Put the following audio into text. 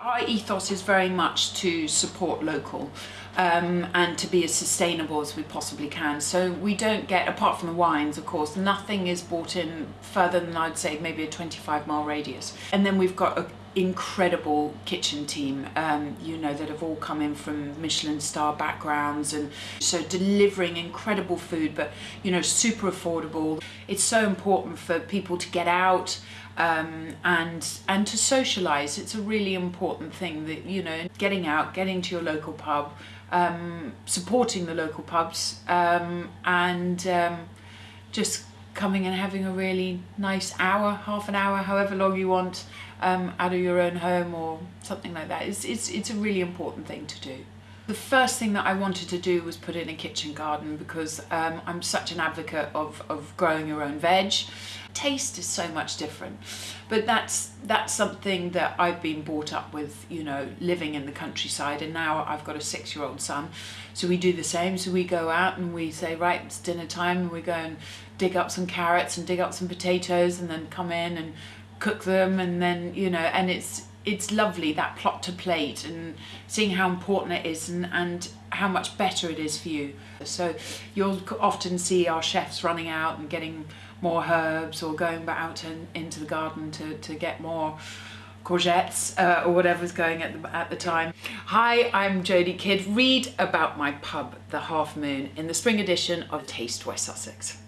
Our ethos is very much to support local um, and to be as sustainable as we possibly can. So we don't get, apart from the wines of course, nothing is brought in further than I'd say maybe a 25 mile radius. And then we've got an incredible kitchen team, um, you know, that have all come in from Michelin star backgrounds and so delivering incredible food, but you know, super affordable. It's so important for people to get out, um, and and to socialize it's a really important thing that you know getting out getting to your local pub um, supporting the local pubs um, and um, just coming and having a really nice hour half an hour however long you want um, out of your own home or something like that it's, it's, it's a really important thing to do the first thing that I wanted to do was put in a kitchen garden because um, I'm such an advocate of, of growing your own veg. Taste is so much different, but that's that's something that I've been brought up with, you know, living in the countryside. And now I've got a six-year-old son. So we do the same, so we go out and we say, right, it's dinner time. And we go and dig up some carrots and dig up some potatoes and then come in and cook them. And then, you know, and it's it's lovely that plot to plate and seeing how important it is and, and how much better it is for you. So you'll often see our chefs running out and getting more herbs or going out in, into the garden to, to get more courgettes uh, or whatever's going at the, at the time. Hi, I'm Jodie Kidd. Read about my pub, The Half Moon, in the spring edition of Taste West Sussex.